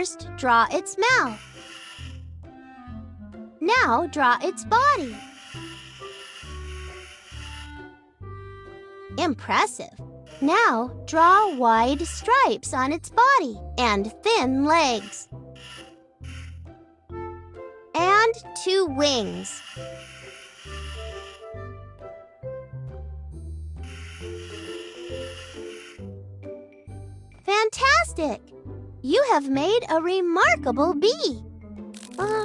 First, draw its mouth. Now, draw its body. Impressive. Now, draw wide stripes on its body and thin legs. And two wings. Fantastic! You have made a remarkable bee. Uh,